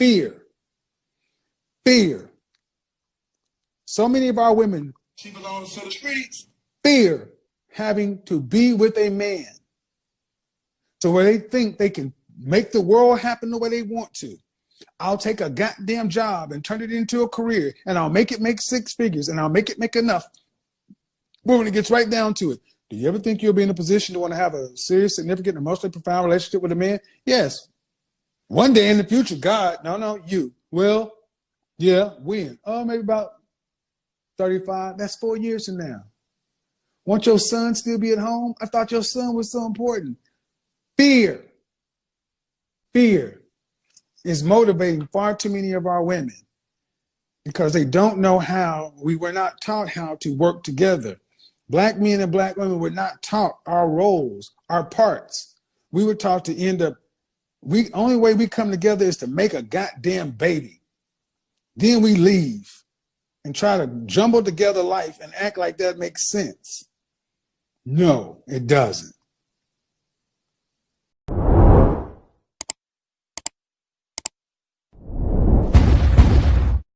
Fear. Fear. So many of our women She belongs to the streets. fear having to be with a man. So where they think they can make the world happen the way they want to. I'll take a goddamn job and turn it into a career and I'll make it make six figures and I'll make it make enough. But when it gets right down to it, do you ever think you'll be in a position to want to have a serious, significant, emotionally profound relationship with a man? Yes. One day in the future, God, no, no, you. Well, yeah, when? Oh, maybe about 35. That's four years from now. Want your son still be at home? I thought your son was so important. Fear. Fear is motivating far too many of our women because they don't know how, we were not taught how to work together. Black men and black women were not taught our roles, our parts. We were taught to end up, we only way we come together is to make a goddamn baby. Then we leave and try to jumble together life and act like that makes sense. No, it doesn't.